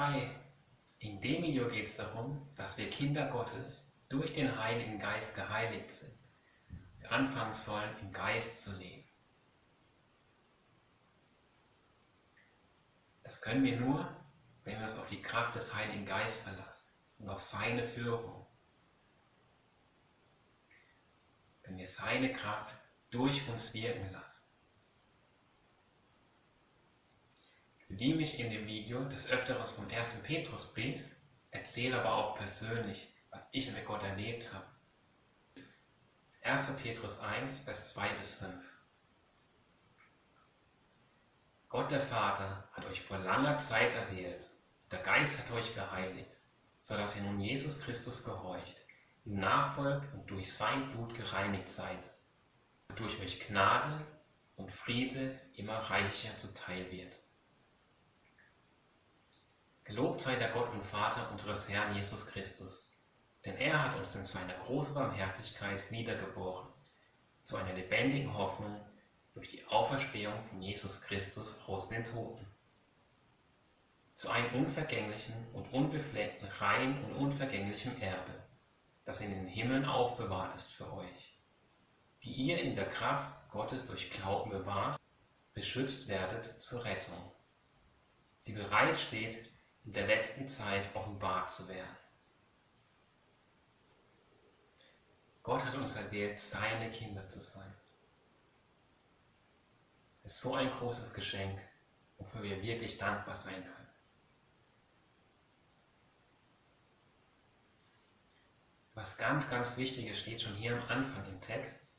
Hi, in dem Video geht es darum, dass wir Kinder Gottes durch den Heiligen Geist geheiligt sind. Wir anfangen sollen, im Geist zu leben. Das können wir nur, wenn wir uns auf die Kraft des Heiligen Geistes verlassen und auf seine Führung. Wenn wir seine Kraft durch uns wirken lassen. Bediene mich in dem Video des Öfteren vom ersten Petrusbrief, erzähle aber auch persönlich, was ich mit Gott erlebt habe. 1. Petrus 1, Vers 2 bis 5. Gott der Vater hat euch vor langer Zeit erwählt, der Geist hat euch geheiligt, so dass ihr nun Jesus Christus gehorcht, ihm nachfolgt und durch sein Blut gereinigt seid, durch euch Gnade und Friede immer reicher zuteil wird. Gelobt sei der Gott und Vater unseres Herrn Jesus Christus, denn er hat uns in seiner großen Barmherzigkeit wiedergeboren, zu einer lebendigen Hoffnung durch die Auferstehung von Jesus Christus aus den Toten, zu einem unvergänglichen und unbefleckten, rein und unvergänglichen Erbe, das in den Himmeln aufbewahrt ist für euch, die ihr in der Kraft Gottes durch Glauben bewahrt, beschützt werdet zur Rettung, die bereit steht, in der letzten Zeit offenbart zu werden. Gott hat uns erwählt, seine Kinder zu sein. Es ist so ein großes Geschenk, wofür wir wirklich dankbar sein können. Was ganz, ganz Wichtiges steht schon hier am Anfang im Text.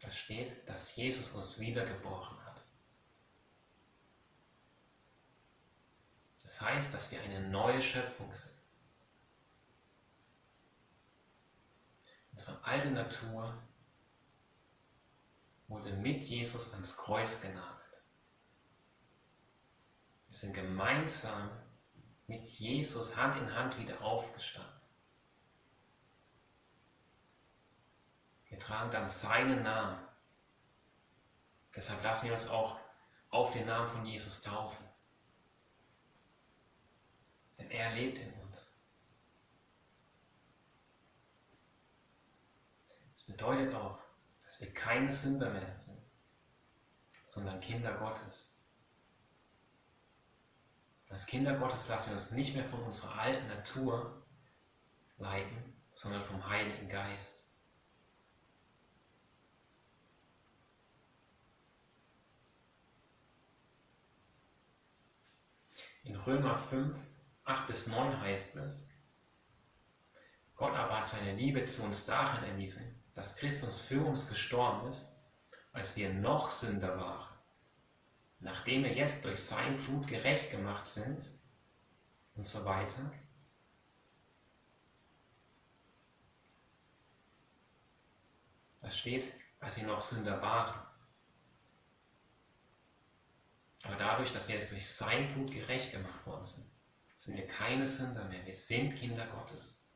Da steht, dass Jesus uns wiedergeboren hat. Das heißt, dass wir eine neue Schöpfung sind. Unsere alte Natur wurde mit Jesus ans Kreuz genagelt. Wir sind gemeinsam mit Jesus Hand in Hand wieder aufgestanden. Wir tragen dann seinen Namen. Deshalb lassen wir uns auch auf den Namen von Jesus taufen. Denn er lebt in uns. Das bedeutet auch, dass wir keine Sünder mehr sind, sondern Kinder Gottes. Als Kinder Gottes lassen wir uns nicht mehr von unserer alten Natur leiten, sondern vom Heiligen Geist. In Römer 5 8 bis 9 heißt es, Gott aber hat seine Liebe zu uns darin erwiesen, dass Christus für uns gestorben ist, als wir noch Sünder waren. Nachdem wir jetzt durch sein Blut gerecht gemacht sind und so weiter. Das steht, als wir noch Sünder waren. Aber dadurch, dass wir jetzt durch sein Blut gerecht gemacht worden sind, sind wir keine Sünder mehr. Wir sind Kinder Gottes.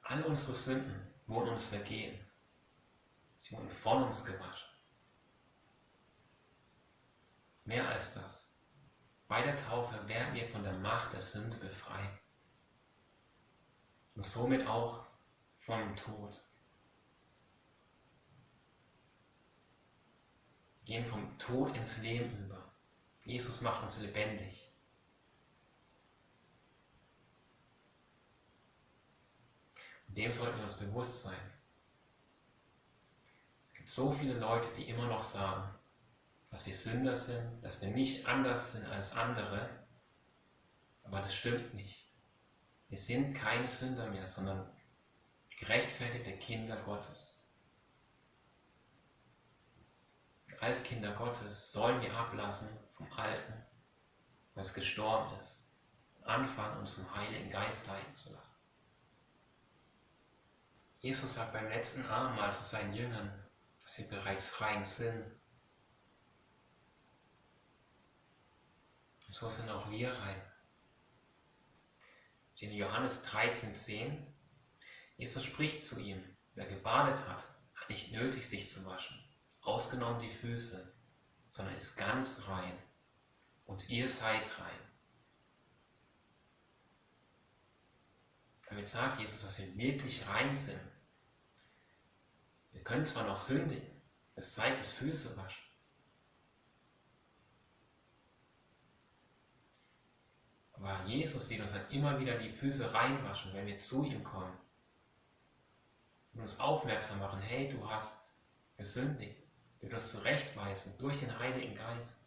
All unsere Sünden wurden uns vergeben. Sie wurden von uns gewaschen. Mehr als das. Bei der Taufe werden wir von der Macht der Sünde befreit. Und somit auch vom Tod. Gehen vom Tod ins Leben über. Jesus macht uns lebendig. Und dem sollten wir uns bewusst sein. Es gibt so viele Leute, die immer noch sagen, dass wir Sünder sind, dass wir nicht anders sind als andere. Aber das stimmt nicht. Wir sind keine Sünder mehr, sondern gerechtfertigte Kinder Gottes. Als Kinder Gottes sollen wir ablassen vom Alten, was gestorben ist, anfangen, uns zum Heiligen Geist leiten zu lassen. Jesus sagt beim letzten Abendmahl zu seinen Jüngern, dass sie bereits rein sind. Und so sind auch wir rein. In Johannes 13,10, Jesus spricht zu ihm, Wer gebadet hat, hat nicht nötig, sich zu waschen, ausgenommen die Füße, sondern ist ganz rein. Und ihr seid rein. Damit sagt Jesus, dass wir wirklich rein sind. Wir können zwar noch sündigen, es zeigt das Füße waschen. Aber Jesus wird uns dann immer wieder die Füße reinwaschen, wenn wir zu ihm kommen. Und uns aufmerksam machen, hey, du hast gesündigt. Wir uns zurechtweisen durch den Heiligen Geist.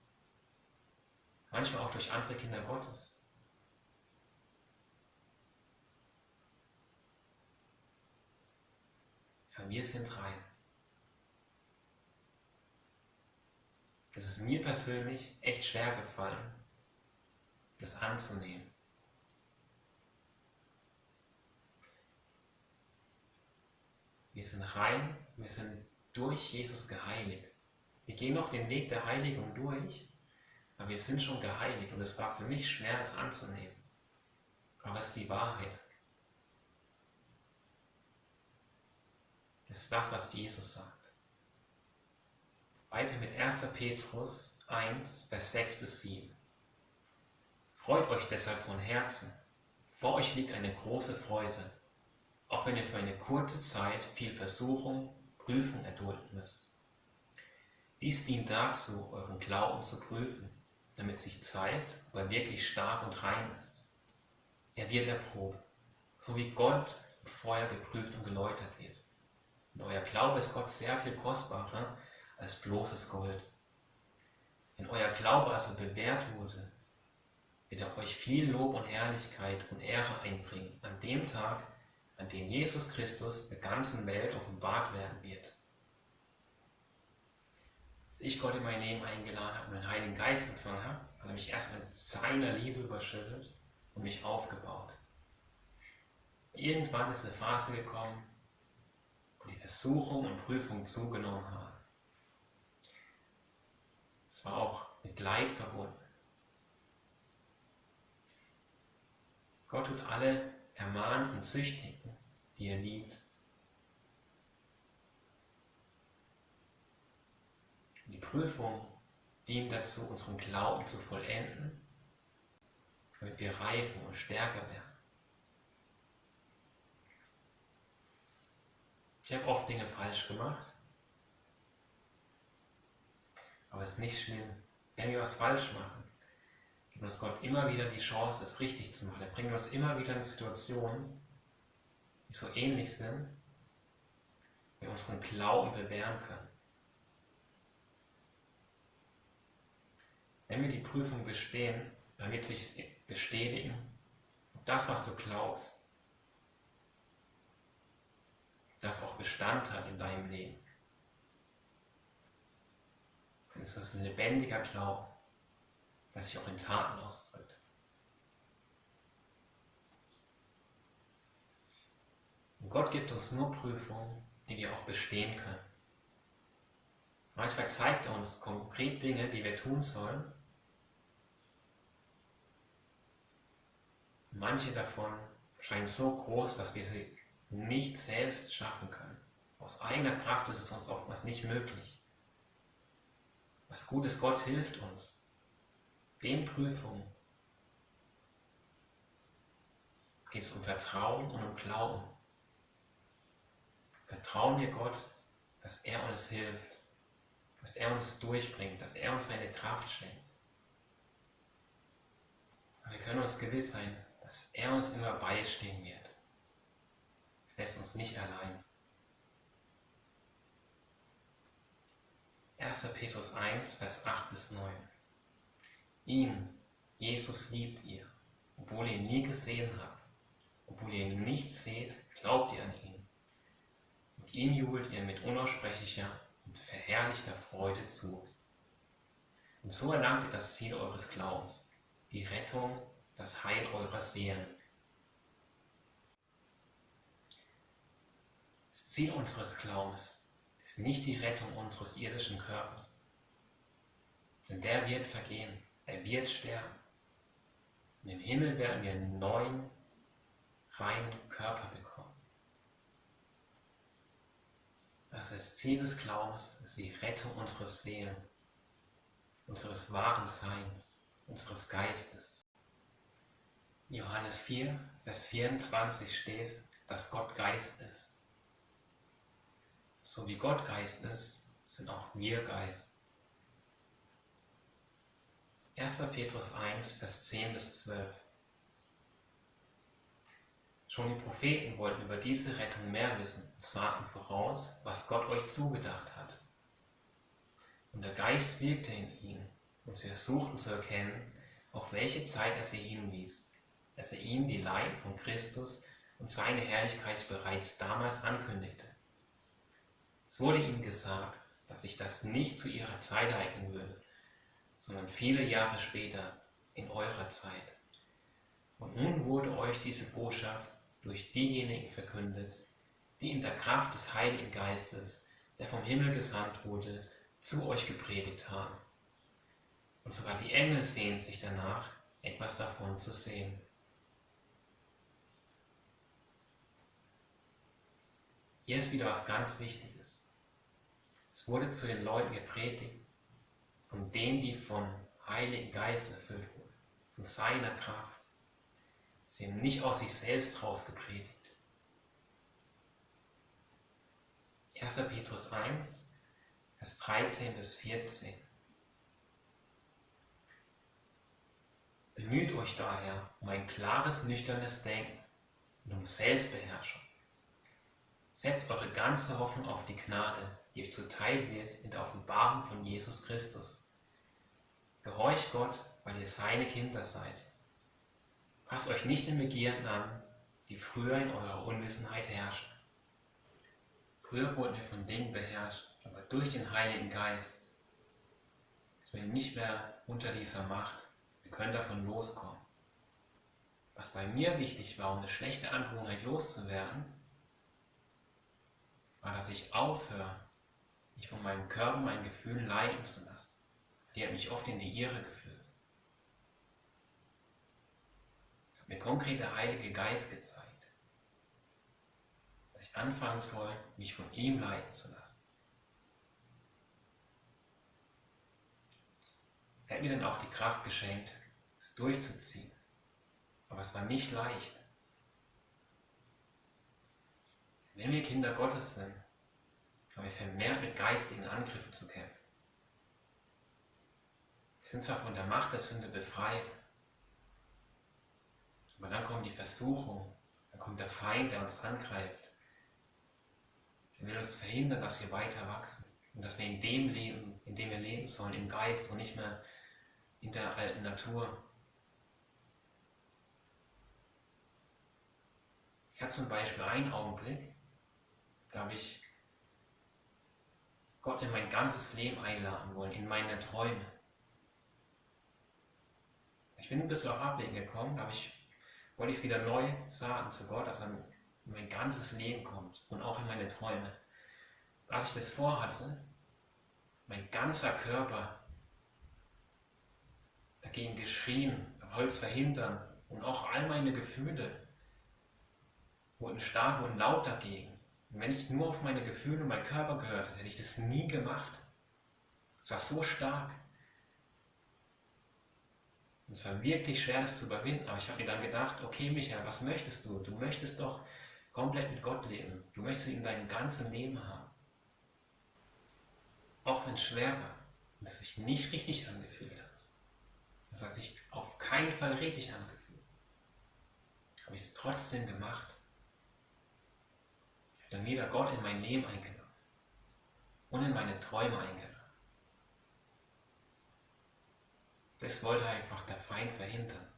Manchmal auch durch andere Kinder Gottes. Aber wir sind rein. Es ist mir persönlich echt schwer gefallen, das anzunehmen. Wir sind rein, wir sind durch Jesus geheiligt. Wir gehen noch den Weg der Heiligung durch, aber wir sind schon geheiligt und es war für mich schwer, das anzunehmen. Aber es ist die Wahrheit. Das ist das, was Jesus sagt. Weiter mit 1. Petrus 1, Vers 6 bis 7. Freut euch deshalb von Herzen. Vor euch liegt eine große Freude, auch wenn ihr für eine kurze Zeit viel Versuchung, Prüfung erdulden müsst. Dies dient dazu, euren Glauben zu prüfen, damit sich zeigt, ob er wirklich stark und rein ist. Er wird erprobt, so wie Gott im Feuer geprüft und geläutert wird. Und euer Glaube ist Gott sehr viel kostbarer als bloßes Gold. Wenn euer Glaube also bewährt wurde, wird er euch viel Lob und Herrlichkeit und Ehre einbringen an dem Tag, an dem Jesus Christus der ganzen Welt offenbart werden wird. Als ich Gott in mein Leben eingeladen habe und den Heiligen Geist empfangen habe, hat er mich erstmal mit seiner Liebe überschüttet und mich aufgebaut. Irgendwann ist eine Phase gekommen, wo die Versuchung und Prüfung zugenommen haben. Es war auch mit Leid verbunden. Gott tut alle ermahnen und züchtigen, die er liebt. Die Prüfung dient dazu, unseren Glauben zu vollenden, damit wir reifen und stärker werden. Ich habe oft Dinge falsch gemacht, aber es ist nicht schlimm, wenn wir was falsch machen gibt uns Gott immer wieder die Chance, es richtig zu machen. Er bringt uns immer wieder in Situationen, die so ähnlich sind, wir unseren Glauben bewähren können. Wenn wir die Prüfung bestehen, dann wird sich bestätigen, ob das, was du glaubst, das auch Bestand hat in deinem Leben. Dann ist es ein lebendiger Glaube was sich auch in Taten ausdrückt. Und Gott gibt uns nur Prüfungen, die wir auch bestehen können. Manchmal zeigt er uns konkret Dinge, die wir tun sollen. Manche davon scheinen so groß, dass wir sie nicht selbst schaffen können. Aus eigener Kraft ist es uns oftmals nicht möglich. Was gut ist, Gott hilft uns den Prüfungen geht es um Vertrauen und um Glauben. Vertrauen wir Gott, dass er uns hilft, dass er uns durchbringt, dass er uns seine Kraft schenkt. Aber wir können uns gewiss sein, dass er uns immer beistehen wird. Er lässt uns nicht allein. 1. Petrus 1, Vers 8 bis 9. Ihn, Jesus, liebt ihr, obwohl ihr ihn nie gesehen habt. Obwohl ihr ihn nicht seht, glaubt ihr an ihn. Und ihm jubelt ihr mit unaussprechlicher und verherrlichter Freude zu. Und so erlangt ihr das Ziel eures Glaubens, die Rettung, das Heil eurer Seelen. Das Ziel unseres Glaubens ist nicht die Rettung unseres irdischen Körpers, denn der wird vergehen. Er wird sterben. Und im Himmel werden wir einen neuen, reinen Körper bekommen. Also das Ziel des Glaubens ist die Rettung unseres Seelen, unseres wahren Seins, unseres Geistes. In Johannes 4, Vers 24 steht, dass Gott Geist ist. So wie Gott Geist ist, sind auch wir Geist. 1. Petrus 1, Vers 10 bis 12. Schon die Propheten wollten über diese Rettung mehr wissen und sagten voraus, was Gott euch zugedacht hat. Und der Geist wirkte in ihnen, und sie versuchten zu erkennen, auf welche Zeit er sie hinwies, als er ihnen die Leiden von Christus und seine Herrlichkeit bereits damals ankündigte. Es wurde ihnen gesagt, dass sich das nicht zu ihrer Zeit ereignen würde, sondern viele Jahre später in eurer Zeit. Und nun wurde euch diese Botschaft durch diejenigen verkündet, die in der Kraft des Heiligen Geistes, der vom Himmel gesandt wurde, zu euch gepredigt haben. Und sogar die Engel sehen sich danach, etwas davon zu sehen. Hier ist wieder was ganz Wichtiges. Es wurde zu den Leuten gepredigt, von denen, die vom Heiligen Geist erfüllt wurden, von seiner Kraft. Sie haben nicht aus sich selbst raus gepredigt. 1. Petrus 1, Vers 13 bis 14. Bemüht euch daher um ein klares, nüchternes Denken und um Selbstbeherrschung. Setzt eure ganze Hoffnung auf die Gnade, die euch zuteil wird in der Offenbarung von Jesus Christus. Gehorcht Gott, weil ihr seine Kinder seid. Passt euch nicht den Begierden an, die früher in eurer Unwissenheit herrschen. Früher wurden wir von Dingen beherrscht, aber durch den Heiligen Geist sind wir nicht mehr unter dieser Macht. Wir können davon loskommen. Was bei mir wichtig war, um eine schlechte Angewohnheit loszuwerden, war, dass ich aufhöre, mich von meinem Körper, meinen Gefühlen leiten zu lassen. Die hat mich oft in die Irre geführt. Es hat mir konkret der Heilige Geist gezeigt, dass ich anfangen soll, mich von ihm leiten zu lassen. Er hat mir dann auch die Kraft geschenkt, es durchzuziehen. Aber es war nicht leicht. Wenn wir Kinder Gottes sind, haben wir vermehrt mit geistigen Angriffen zu kämpfen. Sind zwar von der Macht der Sünde befreit, aber dann kommt die Versuchung, dann kommt der Feind, der uns angreift. Er will uns verhindern, dass wir weiter wachsen und dass wir in dem leben, in dem wir leben sollen, im Geist und nicht mehr in der alten Natur. Ich hatte zum Beispiel einen Augenblick, da habe ich Gott in mein ganzes Leben einladen wollen, in meine Träume. Ich bin ein bisschen auf Abwägen gekommen, aber ich wollte es wieder neu sagen zu Gott, dass er in mein ganzes Leben kommt und auch in meine Träume. Als ich das vorhatte, mein ganzer Körper dagegen geschrien, es verhindern und auch all meine Gefühle wurden stark und laut dagegen. Und wenn ich nur auf meine Gefühle und meinen Körper gehört hätte, hätte ich das nie gemacht. Es war so stark. Es war wirklich schwer, das zu überwinden. Aber ich habe mir dann gedacht, okay Michael, was möchtest du? Du möchtest doch komplett mit Gott leben. Du möchtest ihn in deinem ganzen Leben haben. Auch wenn es schwer war und es sich nicht richtig angefühlt hat. Es hat sich auf keinen Fall richtig angefühlt. Habe ich es trotzdem gemacht. Ich habe dann wieder Gott in mein Leben eingeladen und in meine Träume eingeladen. Das wollte einfach der Feind verhindern,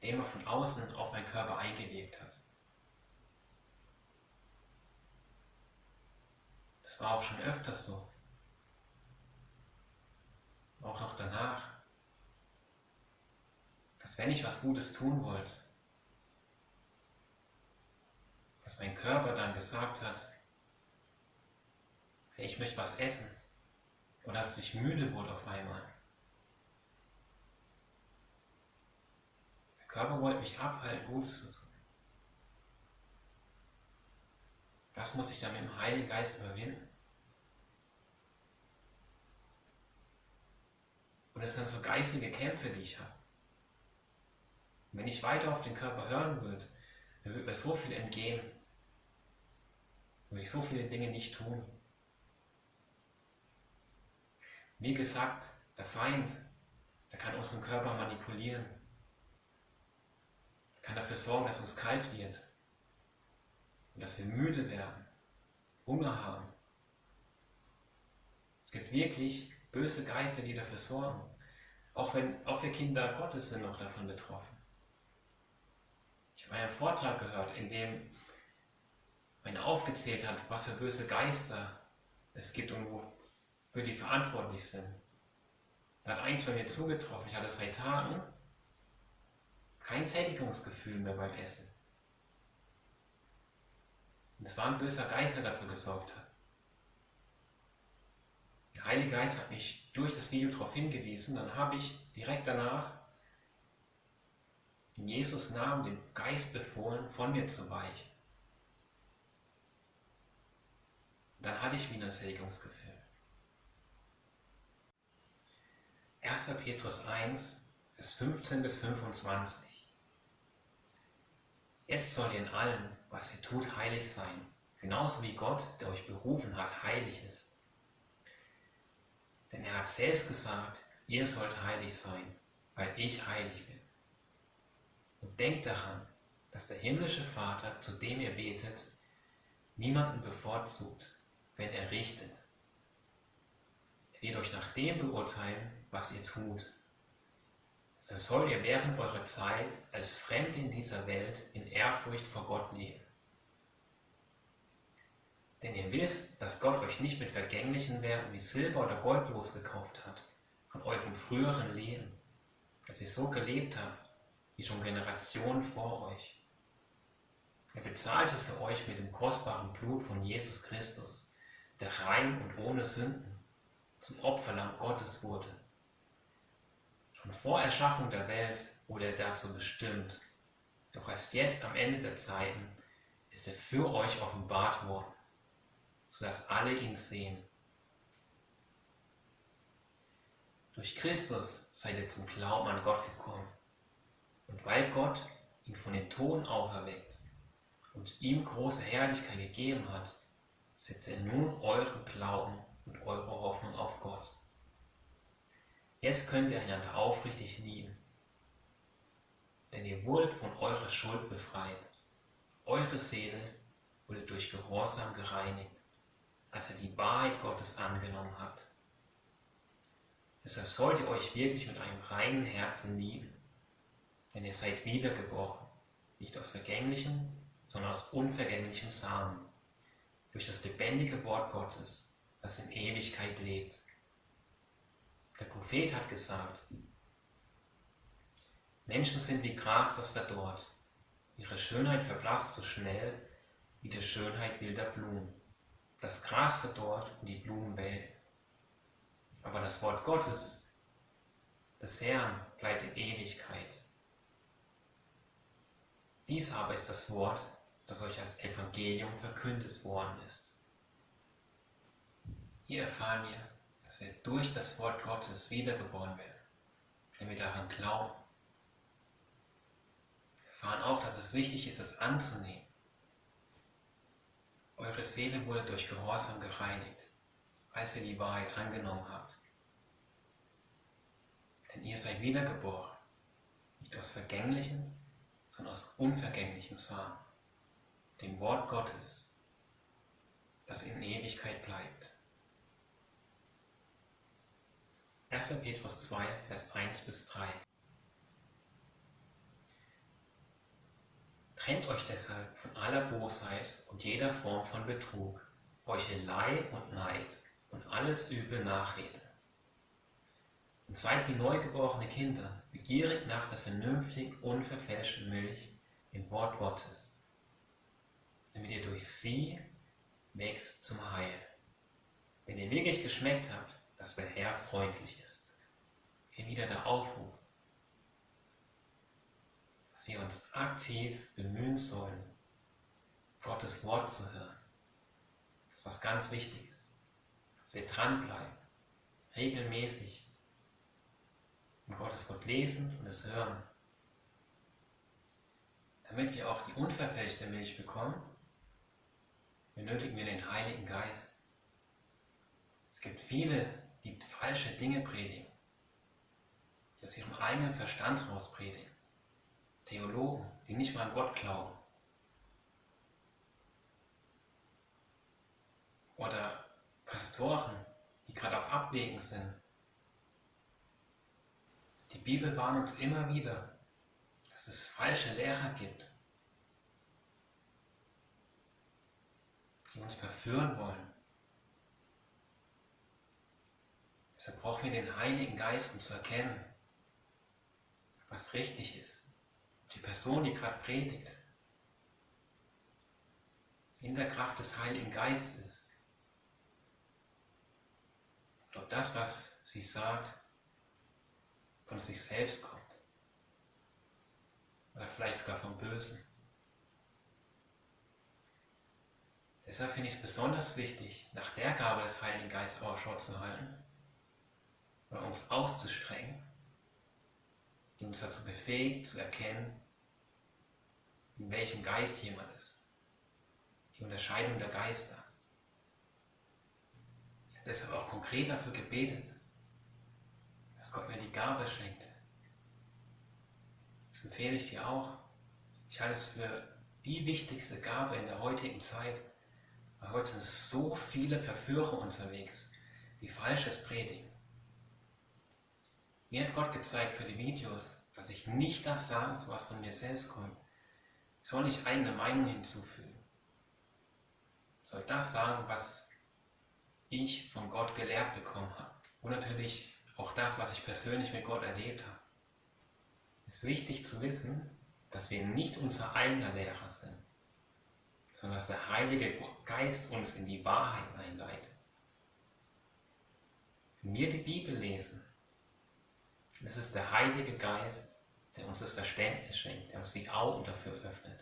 indem er von außen auf meinen Körper eingewirkt hat. Das war auch schon öfters so. Auch noch danach. Dass wenn ich was Gutes tun wollte, dass mein Körper dann gesagt hat, hey, ich möchte was essen. Oder dass ich müde wurde auf einmal. Körper wollte mich abhalten, Gutes zu tun. Da was muss ich da mit dem Heiligen Geist überwinden? Und es sind so geistige Kämpfe, die ich habe. wenn ich weiter auf den Körper hören würde, dann würde mir so viel entgehen. Würde ich so viele Dinge nicht tun. Wie gesagt, der Feind, der kann unseren Körper manipulieren. Kann dafür sorgen, dass uns kalt wird. Und dass wir müde werden, Hunger haben. Es gibt wirklich böse Geister, die dafür sorgen. Auch, wenn, auch wir Kinder Gottes sind noch davon betroffen. Ich habe einen Vortrag gehört, in dem einer aufgezählt hat, was für böse Geister es gibt und wofür die verantwortlich sind. Da hat eins bei mir zugetroffen. Ich hatte seit Tagen kein Sättigungsgefühl mehr beim Essen. Und es war ein böser Geist, der dafür gesorgt hat. Der Heilige Geist hat mich durch das Video darauf hingewiesen, dann habe ich direkt danach in Jesus Namen dem Geist befohlen, von mir zu weichen. Dann hatte ich wieder ein Sättigungsgefühl. 1. Petrus 1, Vers 15 bis 25. Es soll in allem, was ihr tut, heilig sein, genauso wie Gott, der euch berufen hat, heilig ist. Denn er hat selbst gesagt, ihr sollt heilig sein, weil ich heilig bin. Und denkt daran, dass der himmlische Vater, zu dem ihr betet, niemanden bevorzugt, wenn er richtet. Er wird euch nach dem beurteilen, was ihr tut. So sollt ihr während eurer Zeit als Fremde in dieser Welt in Ehrfurcht vor Gott leben. Denn ihr wisst, dass Gott euch nicht mit vergänglichen Werten wie Silber oder Gold losgekauft hat, von eurem früheren Leben, dass ihr so gelebt habt, wie schon Generationen vor euch. Er bezahlte für euch mit dem kostbaren Blut von Jesus Christus, der rein und ohne Sünden zum Opferlamm Gottes wurde. Vor Erschaffung der Welt wurde er dazu bestimmt, doch erst jetzt am Ende der Zeiten ist er für euch offenbart worden sodass alle ihn sehen. Durch Christus seid ihr zum Glauben an Gott gekommen. Und weil Gott ihn von den Toten auferweckt und ihm große Herrlichkeit gegeben hat, setzt er nun euren Glauben und eure Hoffnung auf Gott. Jetzt könnt ihr einander aufrichtig lieben, denn ihr wurdet von eurer Schuld befreit. Eure Seele wurde durch Gehorsam gereinigt als er die Wahrheit Gottes angenommen hat. Deshalb sollt ihr euch wirklich mit einem reinen Herzen lieben, denn ihr seid wiedergeboren, nicht aus vergänglichem, sondern aus unvergänglichem Samen, durch das lebendige Wort Gottes, das in Ewigkeit lebt. Der Prophet hat gesagt, Menschen sind wie Gras, das verdorrt. Ihre Schönheit verblasst so schnell wie die Schönheit wilder Blumen. Das Gras verdorrt und die Blumen welken. Aber das Wort Gottes, des Herrn, bleibt in Ewigkeit. Dies aber ist das Wort, das euch als Evangelium verkündet worden ist. Hier erfahren wir, dass wir durch das Wort Gottes wiedergeboren werden, wenn wir daran glauben. Wir erfahren auch, dass es wichtig ist, es anzunehmen eure Seele wurde durch Gehorsam gereinigt, als ihr die Wahrheit angenommen habt. Denn ihr seid wiedergeboren, nicht aus vergänglichem, sondern aus unvergänglichem Samen, dem Wort Gottes, das in Ewigkeit bleibt. 1. Petrus 2, Vers 1 bis 3. Trennt euch deshalb von aller Bosheit und jeder Form von Betrug, Heuchelei und Neid und alles üble Nachrede. Und seid wie neugeborene Kinder, begierig nach der vernünftigen, unverfälschten Milch, dem Wort Gottes, damit ihr durch sie wächst zum Heil. Wenn ihr wirklich geschmeckt habt, dass der Herr freundlich ist. Der Aufruf, dass wir uns aktiv bemühen sollen, Gottes Wort zu hören, Das ist was ganz Wichtiges. Dass wir dranbleiben, regelmäßig im Gottes Wort lesen und es hören. Damit wir auch die unverfälschte Milch bekommen, benötigen wir den Heiligen Geist. Es gibt viele, die falsche Dinge predigen, die aus ihrem eigenen Verstand raus predigen. Theologen, die nicht mal an Gott glauben. Oder Pastoren, die gerade auf Abwägen sind. Die Bibel warnt uns immer wieder, dass es falsche Lehrer gibt, die uns verführen wollen. Deshalb brauchen wir den Heiligen Geist, um zu erkennen, was richtig ist. Die Person, die gerade predigt, in der Kraft des Heiligen Geistes, ob das, was sie sagt, von sich selbst kommt. Oder vielleicht sogar vom Bösen. Deshalb finde ich es besonders wichtig, nach der Gabe des Heiligen Geistes Ausschau zu halten oder uns auszustrengen, die uns dazu befähigt, zu erkennen, in welchem Geist jemand ist. Die Unterscheidung der Geister. Ich habe deshalb auch konkret dafür gebetet, dass Gott mir die Gabe schenkt. Das empfehle ich dir auch. Ich halte es für die wichtigste Gabe in der heutigen Zeit, weil heute sind so viele Verführer unterwegs, die Falsches predigen. Mir hat Gott gezeigt für die Videos, dass ich nicht das sage, was von mir selbst kommt. Ich soll nicht eigene Meinung hinzufügen. Ich soll das sagen, was ich von Gott gelehrt bekommen habe. Und natürlich auch das, was ich persönlich mit Gott erlebt habe. Es ist wichtig zu wissen, dass wir nicht unser eigener Lehrer sind, sondern dass der Heilige Geist uns in die Wahrheit einleitet. Wenn wir die Bibel lesen, es ist der Heilige Geist, der uns das Verständnis schenkt, der uns die Augen dafür öffnet.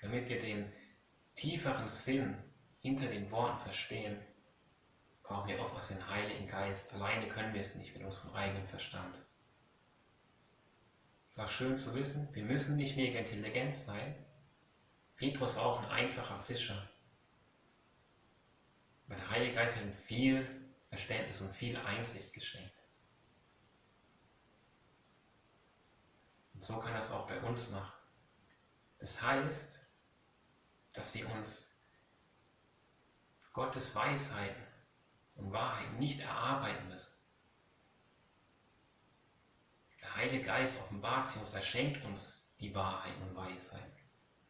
Damit wir den tieferen Sinn hinter den Worten verstehen, brauchen wir oftmals den Heiligen Geist. Alleine können wir es nicht mit unserem eigenen Verstand. Es ist auch schön zu wissen, wir müssen nicht mega intelligent sein. Petrus war auch ein einfacher Fischer. Aber der Heilige Geist hat ihm viel Verständnis und viel Einsicht geschenkt. So kann es auch bei uns machen. Das heißt, dass wir uns Gottes Weisheiten und Wahrheiten nicht erarbeiten müssen. Der Heilige Geist offenbart sie uns, er schenkt uns die Wahrheiten und Weisheiten.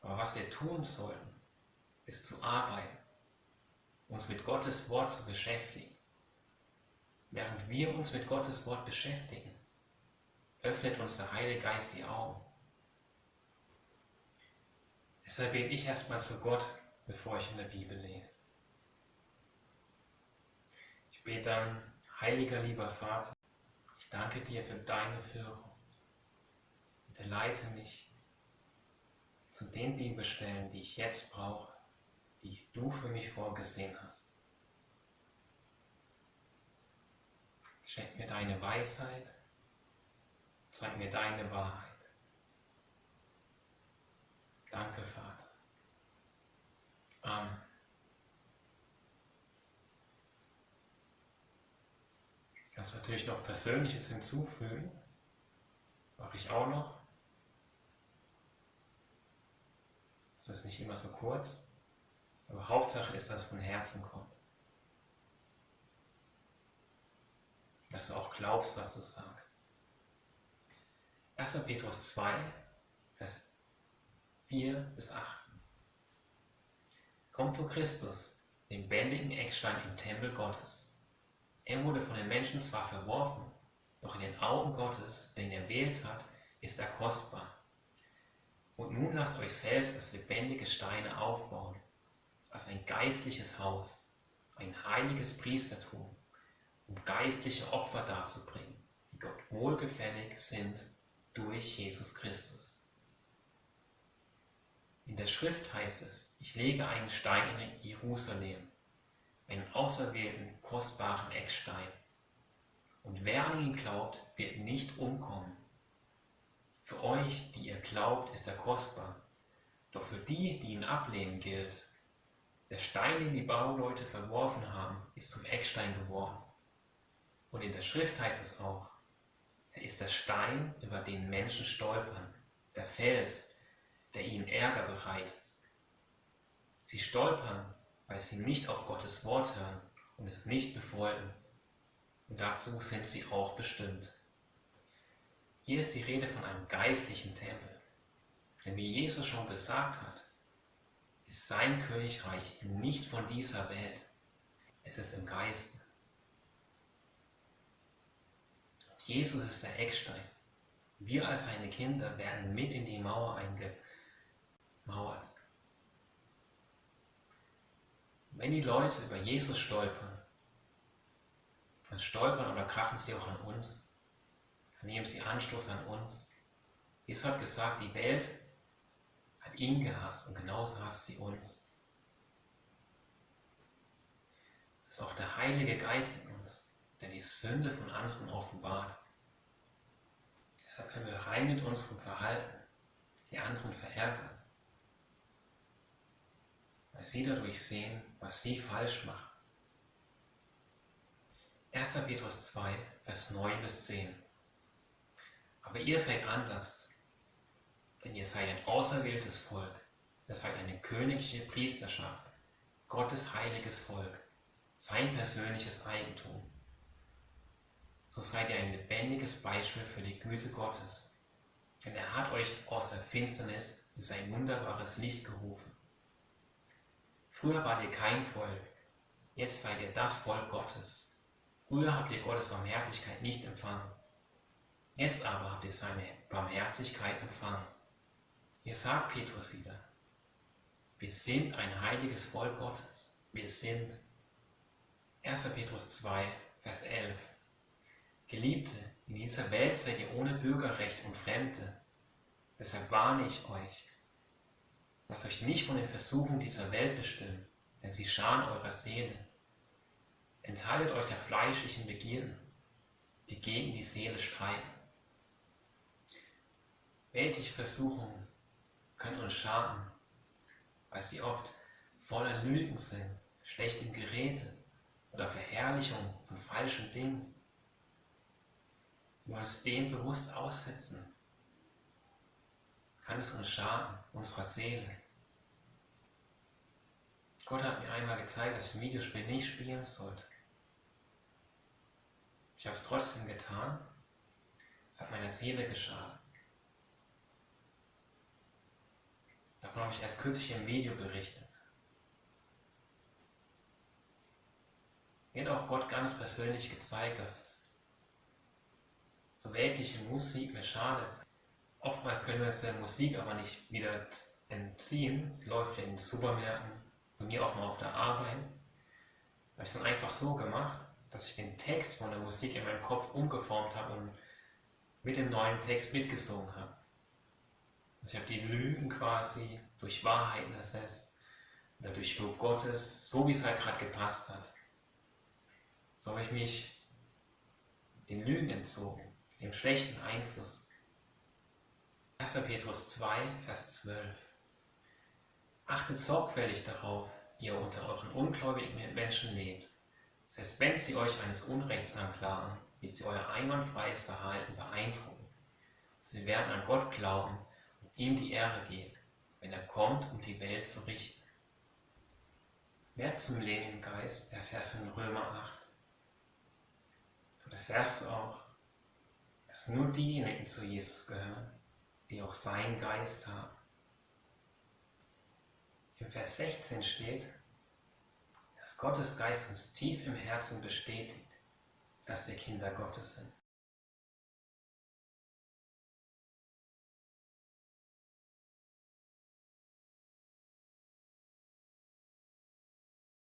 Aber was wir tun sollten, ist zu arbeiten, uns mit Gottes Wort zu beschäftigen. Während wir uns mit Gottes Wort beschäftigen, öffnet uns der Heilige Geist die Augen. Deshalb bete ich erstmal zu Gott, bevor ich in der Bibel lese. Ich bete dann, heiliger lieber Vater, ich danke dir für deine Führung. Bitte leite mich zu den Bibelstellen, die ich jetzt brauche, die du für mich vorgesehen hast. Schenk mir deine Weisheit Zeig mir deine Wahrheit. Danke, Vater. Amen. Ich kann natürlich noch Persönliches hinzufügen. Mache ich auch noch. Das ist nicht immer so kurz. Aber Hauptsache ist, dass es von Herzen kommt. Dass du auch glaubst, was du sagst. 1. Petrus 2, Vers 4 bis 8. Kommt zu Christus, dem bändigen Eckstein im Tempel Gottes. Er wurde von den Menschen zwar verworfen, doch in den Augen Gottes, den er wählt hat, ist er kostbar. Und nun lasst euch selbst als lebendige Steine aufbauen, als ein geistliches Haus, ein heiliges Priestertum, um geistliche Opfer darzubringen, die Gott wohlgefällig sind durch Jesus Christus. In der Schrift heißt es, ich lege einen Stein in Jerusalem, einen auserwählten, kostbaren Eckstein. Und wer an ihn glaubt, wird nicht umkommen. Für euch, die ihr glaubt, ist er kostbar. Doch für die, die ihn ablehnen, gilt, der Stein, den die Bauleute verworfen haben, ist zum Eckstein geworden. Und in der Schrift heißt es auch, er ist der Stein, über den Menschen stolpern, der Fels, der ihnen Ärger bereitet. Sie stolpern, weil sie nicht auf Gottes Wort hören und es nicht befolgen. Und dazu sind sie auch bestimmt. Hier ist die Rede von einem geistlichen Tempel. Denn wie Jesus schon gesagt hat, ist sein Königreich nicht von dieser Welt. Es ist im Geiste. Und Jesus ist der Eckstein. Wir als seine Kinder werden mit in die Mauer eingemauert. Wenn die Leute über Jesus stolpern, dann stolpern oder krachen sie auch an uns. Dann nehmen sie Anstoß an uns. Jesus hat gesagt, die Welt hat ihn gehasst und genauso hasst sie uns. Das ist auch der Heilige Geist in uns, der die Sünde von anderen offenbart. Deshalb können wir rein mit unserem Verhalten die anderen verärgern, weil sie dadurch sehen, was sie falsch machen. 1. Petrus 2, Vers 9 bis 10. Aber ihr seid anders, denn ihr seid ein auserwähltes Volk, ihr seid eine königliche Priesterschaft, Gottes heiliges Volk, sein persönliches Eigentum. So seid ihr ein lebendiges Beispiel für die Güte Gottes, denn er hat euch aus der Finsternis in sein wunderbares Licht gerufen. Früher wart ihr kein Volk, jetzt seid ihr das Volk Gottes. Früher habt ihr Gottes Barmherzigkeit nicht empfangen, jetzt aber habt ihr seine Barmherzigkeit empfangen. Ihr sagt Petrus wieder, wir sind ein heiliges Volk Gottes. Wir sind 1. Petrus 2, Vers 11. Geliebte, in dieser Welt seid ihr ohne Bürgerrecht und Fremde. Deshalb warne ich euch. Lasst euch nicht von den Versuchen dieser Welt bestimmen, denn sie schaden eurer Seele. Enthaltet euch der fleischlichen Begierden, die gegen die Seele streiten. Weltliche Versuchungen können uns schaden, weil sie oft voller Lügen sind, schlechtem Geräte oder Verherrlichung von falschen Dingen. Uns dem bewusst aussetzen, kann es uns schaden, unserer Seele. Gott hat mir einmal gezeigt, dass ich ein Videospiel nicht spielen sollte. Ich habe es trotzdem getan. Es hat meiner Seele geschadet. Davon habe ich erst kürzlich im Video berichtet. Mir hat auch Gott ganz persönlich gezeigt, dass so weltliche Musik mir schadet. Oftmals können wir uns der Musik aber nicht wieder entziehen. Die läuft in Supermärkten, bei mir auch mal auf der Arbeit. Habe ich es dann einfach so gemacht, dass ich den Text von der Musik in meinem Kopf umgeformt habe und mit dem neuen Text mitgesungen habe. Also ich habe die Lügen quasi durch Wahrheiten ersetzt oder durch Lob Gottes, so wie es halt gerade gepasst hat. So habe ich mich den Lügen entzogen, dem schlechten Einfluss. 1. Petrus 2, Vers 12. Achtet sorgfältig darauf, wie ihr unter euren ungläubigen Menschen lebt. Selbst wenn sie euch eines Unrechts anklagen, wird sie euer einwandfreies Verhalten beeindrucken. Sie werden an Gott glauben ihm die Ehre geben, wenn er kommt, um die Welt zu richten. Mehr zum Leben im Geist erfährst du in Römer 8. Dort erfährst du auch, dass nur diejenigen zu Jesus gehören, die auch seinen Geist haben. Im Vers 16 steht, dass Gottes Geist uns tief im Herzen bestätigt, dass wir Kinder Gottes sind.